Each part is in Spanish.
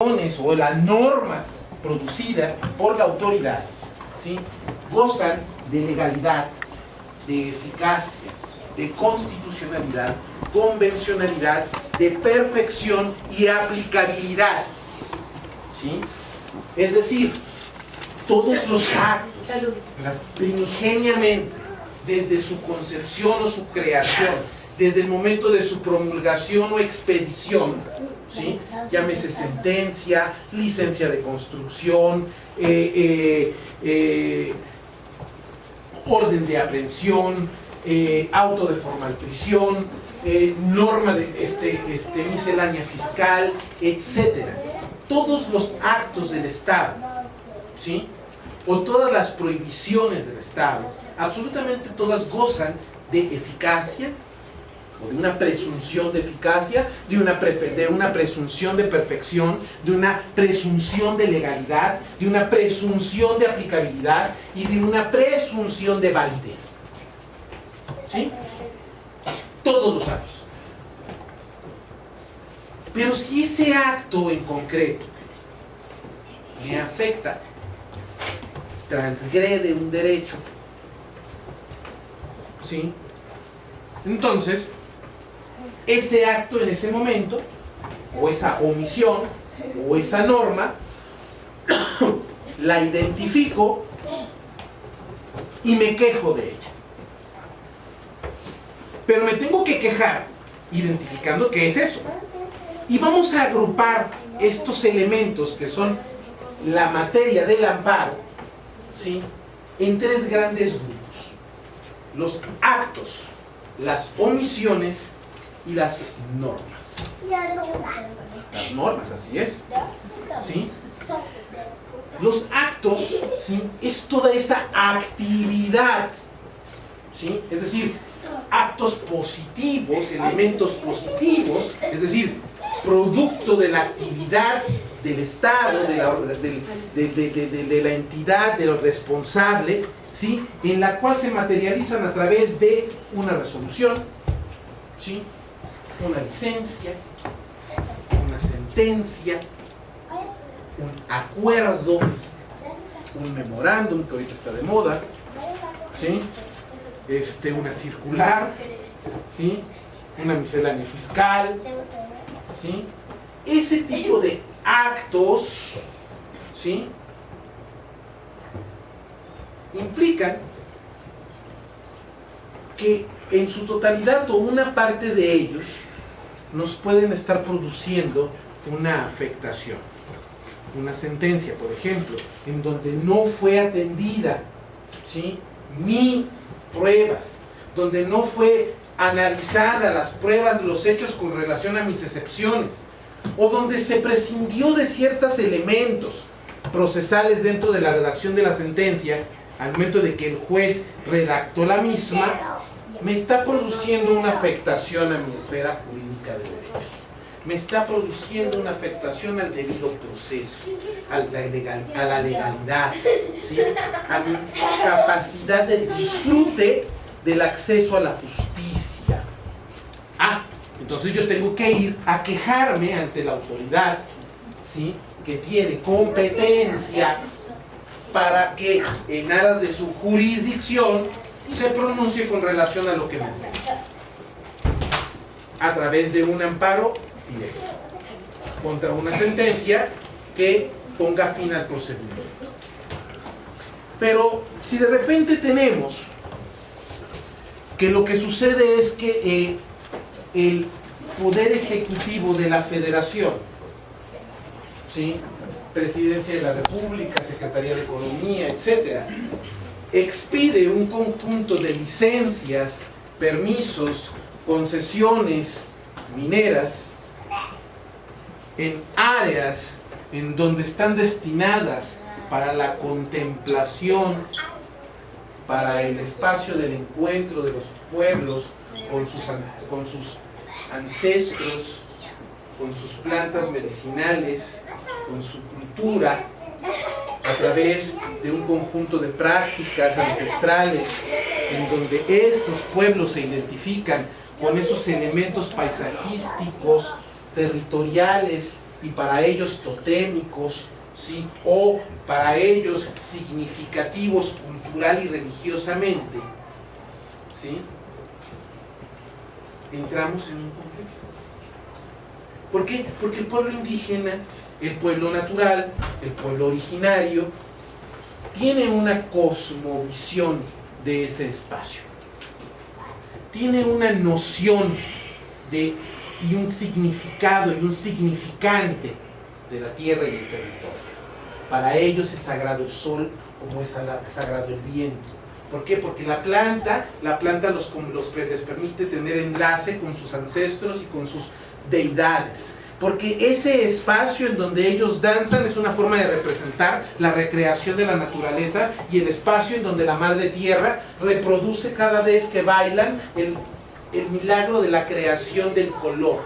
o la norma producida por la autoridad ¿sí? gozan de legalidad, de eficacia, de constitucionalidad, convencionalidad, de perfección y aplicabilidad. ¿sí? Es decir, todos los actos, primigeniamente, desde su concepción o su creación, desde el momento de su promulgación o expedición, llámese sentencia, licencia de construcción, eh, eh, eh, orden de aprehensión, auto de formal prisión, norma de este, este, miscelánea fiscal, etc. Todos los actos del Estado, ¿sí? o todas las prohibiciones del Estado, absolutamente todas gozan de eficacia, de una presunción de eficacia, de una, de una presunción de perfección, de una presunción de legalidad, de una presunción de aplicabilidad y de una presunción de validez. ¿Sí? Todos los actos. Pero si ese acto en concreto me afecta, transgrede un derecho, ¿sí? Entonces, ese acto en ese momento, o esa omisión, o esa norma, la identifico y me quejo de ella. Pero me tengo que quejar identificando qué es eso. Y vamos a agrupar estos elementos que son la materia del amparo ¿sí? en tres grandes grupos. Los actos, las omisiones y las normas. Las normas, así es. ¿Sí? Los actos, ¿sí? Es toda esa actividad, ¿sí? Es decir, actos positivos, elementos positivos, es decir, producto de la actividad del Estado, de la, de, la entidad, de lo responsable, ¿sí? en la cual se materializan a través de una resolución, ¿sí? Una licencia, una sentencia, un acuerdo, un memorándum que ahorita está de moda, ¿sí? este, una circular, ¿sí? una miscelánea fiscal, ¿sí? ese tipo de actos ¿sí? implican que en su totalidad o una parte de ellos nos pueden estar produciendo una afectación. Una sentencia, por ejemplo, en donde no fue atendida ¿sí? mi pruebas, donde no fue analizada las pruebas, los hechos con relación a mis excepciones, o donde se prescindió de ciertos elementos procesales dentro de la redacción de la sentencia, al momento de que el juez redactó la misma, me está produciendo una afectación a mi esfera jurídica de derechos. Me está produciendo una afectación al debido proceso, a la, legalidad, a mi capacidad de disfrute del acceso a la justicia. Ah, entonces yo tengo que ir a quejarme ante la autoridad ¿sí? que tiene competencia para que en aras de su jurisdicción se pronuncie con relación a lo que me a través de un amparo directo contra una sentencia que ponga fin al procedimiento. Pero si de repente tenemos que lo que sucede es que eh, el Poder Ejecutivo de la Federación, ¿sí? Presidencia de la República, Secretaría de Economía, etcétera, expide un conjunto de licencias, permisos, concesiones mineras en áreas en donde están destinadas para la contemplación, para el espacio del encuentro de los pueblos con sus, con sus ancestros, con sus plantas medicinales, con su cultura, a través de un conjunto de prácticas ancestrales en donde estos pueblos se identifican con esos elementos paisajísticos, territoriales y para ellos totémicos, ¿sí? o para ellos significativos cultural y religiosamente, ¿sí? entramos en un conflicto. ¿Por qué? Porque el pueblo indígena, el pueblo natural, el pueblo originario, tiene una cosmovisión de ese espacio. Tiene una noción de, y un significado y un significante de la tierra y el territorio. Para ellos es sagrado el sol como es sagrado el viento. ¿Por qué? Porque la planta, la planta los, los, les permite tener enlace con sus ancestros y con sus deidades. Porque ese espacio en donde ellos danzan es una forma de representar la recreación de la naturaleza y el espacio en donde la madre tierra reproduce cada vez que bailan el, el milagro de la creación del color.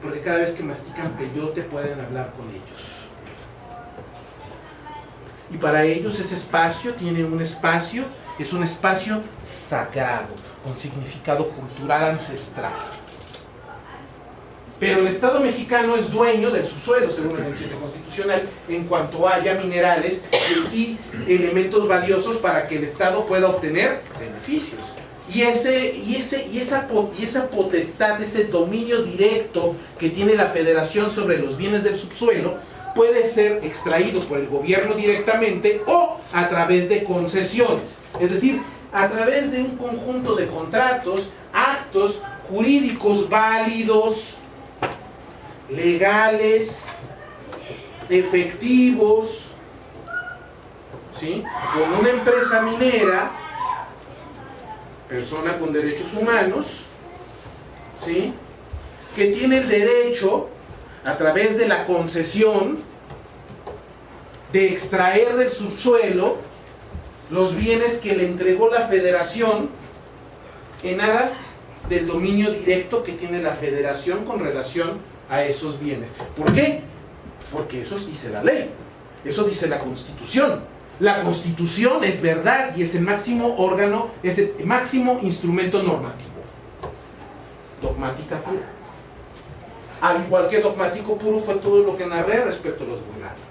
Porque cada vez que mastican peyote pueden hablar con ellos. Y para ellos ese espacio tiene un espacio, es un espacio sagrado, con significado cultural ancestral. Pero el Estado mexicano es dueño del subsuelo, según el 27 constitucional, en cuanto haya minerales y elementos valiosos para que el Estado pueda obtener beneficios. Y, ese, y, ese, y, esa, y esa potestad, ese dominio directo que tiene la federación sobre los bienes del subsuelo, puede ser extraído por el gobierno directamente o a través de concesiones. Es decir, a través de un conjunto de contratos, actos jurídicos válidos, legales, efectivos, ¿sí? con una empresa minera, persona con derechos humanos, ¿sí? que tiene el derecho a través de la concesión de extraer del subsuelo los bienes que le entregó la federación en aras del dominio directo que tiene la federación con relación a esos bienes. ¿Por qué? Porque eso dice la ley, eso dice la constitución. La constitución es verdad y es el máximo órgano, es el máximo instrumento normativo. Dogmática pura al igual que dogmático puro fue todo lo que narré respecto a los gobernantes.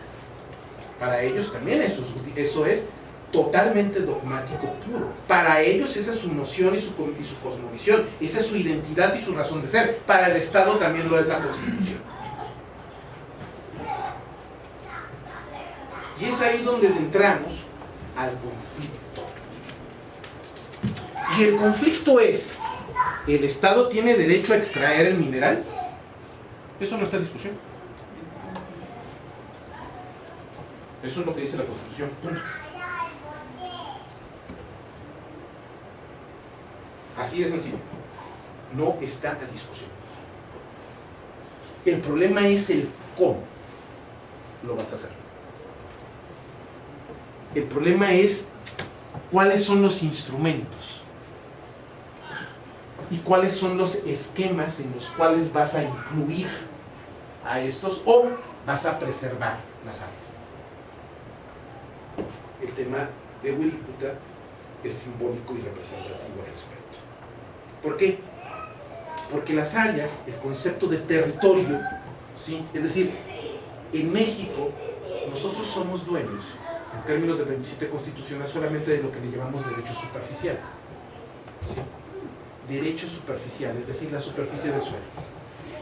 Para ellos también eso es totalmente dogmático puro. Para ellos esa es su noción y su, y cosmovisión, esa es su identidad y su razón de ser. Para el Estado también lo es la Constitución. Y es ahí donde entramos al conflicto. Y el conflicto es, ¿el Estado tiene derecho a extraer el mineral? Eso no está en discusión. Eso es lo que dice la Constitución. Así de sencillo. No está a discusión. El problema es el cómo lo vas a hacer. El problema es cuáles son los instrumentos y cuáles son los esquemas en los cuales vas a incluir a estos o vas a preservar las áreas. El tema de Wirikuta es simbólico y representativo al respecto. ¿Por qué? Porque las áreas, el concepto de territorio, ¿sí? es decir, en México nosotros somos dueños, en términos de 27 constitucional, solamente de lo que le llamamos derechos superficiales. derechos superficiales, es decir, la superficie del suelo.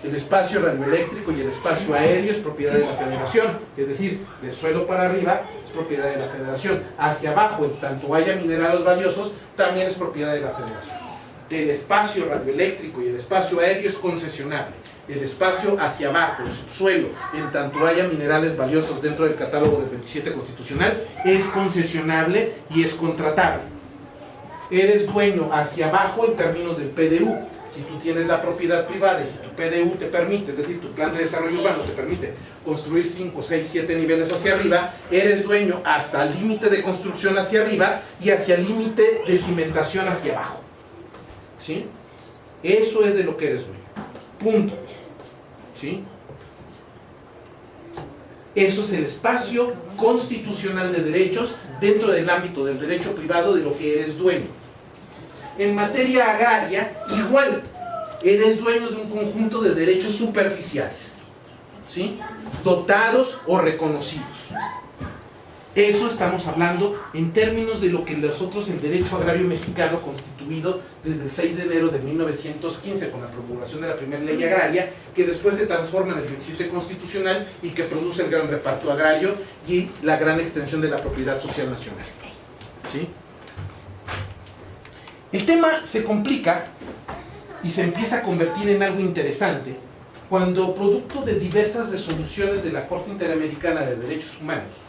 El espacio radioeléctrico y el espacio aéreo es propiedad de la federación, es decir, del suelo para arriba es propiedad de la federación. Hacia abajo, en tanto haya minerales valiosos, también es propiedad de la federación. El espacio radioeléctrico y el espacio aéreo es concesionable. El espacio hacia abajo, el subsuelo, en tanto haya minerales valiosos dentro del catálogo del 27 constitucional, es concesionable y es contratable eres dueño hacia abajo en términos del PDU. Si tú tienes la propiedad privada y si tu PDU te permite, es decir, tu plan de desarrollo urbano te permite construir 5, 6, 7 niveles hacia arriba, eres dueño hasta el límite de construcción hacia arriba y hacia el límite de cimentación hacia abajo. ¿Sí? Eso es de lo que eres dueño. Punto. ¿Sí? Eso es el espacio constitucional de derechos dentro del ámbito del derecho privado de lo que eres dueño. En materia agraria, igual, eres dueño de un conjunto de derechos superficiales. ¿sí? dotados o reconocidos. Eso estamos hablando en términos de lo que nosotros el derecho agrario mexicano constituido desde el 6 de enero de 1915 con la promulgación de la primera ley agraria, que después se transforma en el 27 constitucional y que produce el gran reparto agrario y la gran extensión de la propiedad social nacional. El tema se complica y se empieza a convertir en algo interesante cuando producto de diversas resoluciones de la Corte Interamericana de Derechos Humanos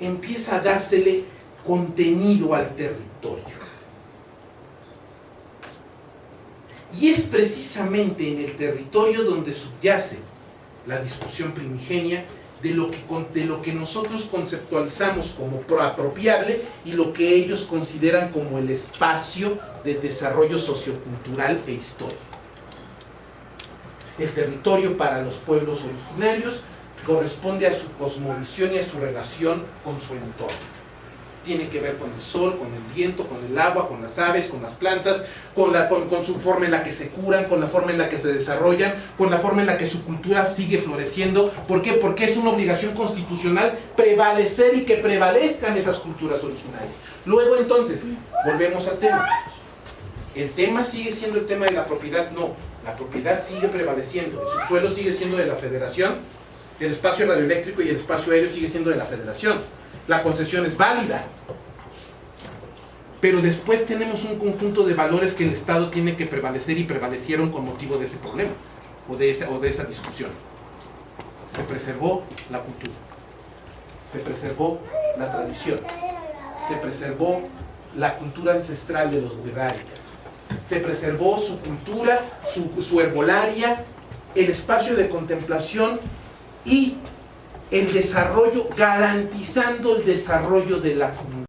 empieza a dársele contenido al territorio. Y es precisamente en el territorio donde subyace la discusión primigenia de lo que, de lo que nosotros conceptualizamos como apropiable y lo que ellos consideran como el espacio de desarrollo sociocultural e histórico. El territorio para los pueblos originarios corresponde a su cosmovisión y a su relación con su entorno. Tiene que ver con el sol, con el viento, con el agua, con las aves, con las plantas, con, la, con, su forma en la que se curan, con la forma en la que se desarrollan, con la forma en la que su cultura sigue floreciendo. ¿Por qué? Porque es una obligación constitucional prevalecer y que prevalezcan esas culturas originales. Luego entonces, volvemos al tema. ¿El tema sigue siendo el tema de la propiedad? No, la propiedad sigue prevaleciendo. El subsuelo sigue siendo de la federación, el espacio radioeléctrico y el espacio aéreo sigue siendo de la federación. La concesión es válida. Pero después tenemos un conjunto de valores que el Estado tiene que prevalecer y prevalecieron con motivo de ese problema o de esa, o de esa discusión. Se preservó la cultura, se preservó la tradición, se preservó la cultura ancestral de los guerrarios, se preservó su cultura, su, su herbolaria, el espacio de contemplación y el desarrollo, garantizando el desarrollo de la comunidad